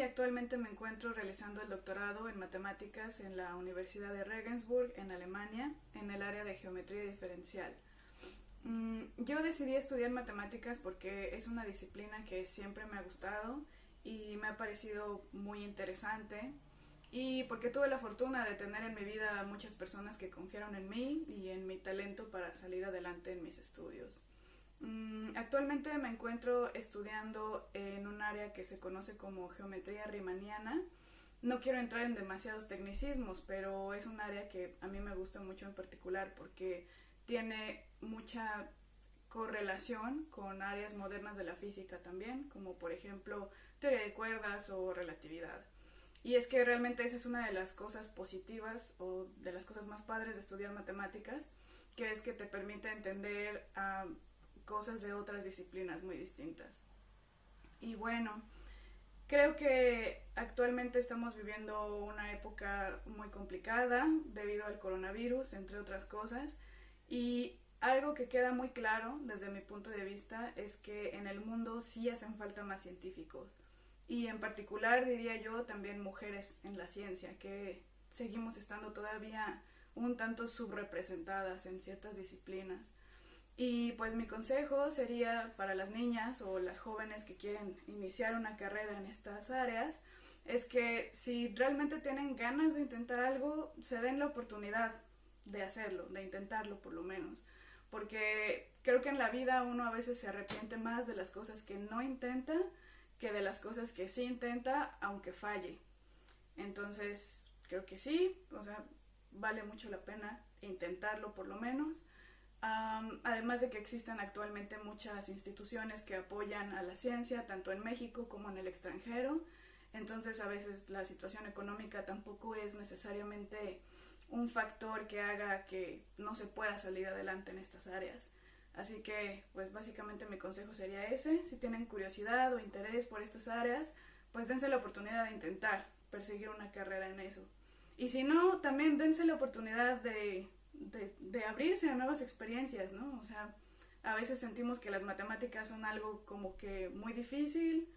actualmente me encuentro realizando el doctorado en matemáticas en la Universidad de Regensburg, en Alemania, en el área de geometría diferencial. Mm, yo decidí estudiar matemáticas porque es una disciplina que siempre me ha gustado y me ha parecido muy interesante y porque tuve la fortuna de tener en mi vida muchas personas que confiaron en mí y en mi talento para salir adelante en mis estudios. Mm, actualmente me encuentro estudiando en un área que se conoce como geometría riemanniana. No quiero entrar en demasiados tecnicismos, pero es un área que a mí me gusta mucho en particular porque tiene mucha correlación con áreas modernas de la física también, como por ejemplo teoría de cuerdas o relatividad. Y es que realmente esa es una de las cosas positivas o de las cosas más padres de estudiar matemáticas, que es que te permite entender a cosas de otras disciplinas muy distintas. Y bueno, creo que actualmente estamos viviendo una época muy complicada debido al coronavirus, entre otras cosas, y algo que queda muy claro desde mi punto de vista es que en el mundo sí hacen falta más científicos y en particular diría yo también mujeres en la ciencia que seguimos estando todavía un tanto subrepresentadas en ciertas disciplinas. Y pues mi consejo sería para las niñas o las jóvenes que quieren iniciar una carrera en estas áreas, es que si realmente tienen ganas de intentar algo, se den la oportunidad de hacerlo, de intentarlo por lo menos. Porque creo que en la vida uno a veces se arrepiente más de las cosas que no intenta que de las cosas que sí intenta, aunque falle. Entonces, creo que sí, o sea, vale mucho la pena intentarlo por lo menos además de que existen actualmente muchas instituciones que apoyan a la ciencia, tanto en México como en el extranjero. Entonces a veces la situación económica tampoco es necesariamente un factor que haga que no se pueda salir adelante en estas áreas. Así que, pues básicamente mi consejo sería ese. Si tienen curiosidad o interés por estas áreas, pues dense la oportunidad de intentar perseguir una carrera en eso. Y si no, también dense la oportunidad de de, abrirse a nuevas experiencias, ¿no? O sea, a veces sentimos que las matemáticas son algo como que muy difícil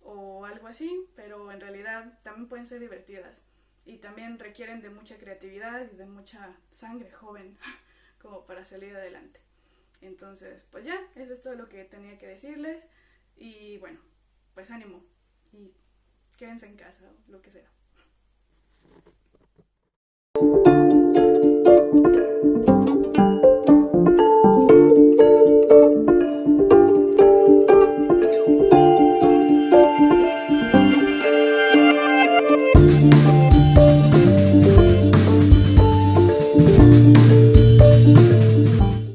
o algo así, pero en realidad también pueden ser divertidas y también requieren de mucha creatividad y de mucha sangre joven como para salir adelante. Entonces, pues ya, eso es todo lo que tenía que decirles y bueno, pues ánimo y quédense en casa o lo que sea.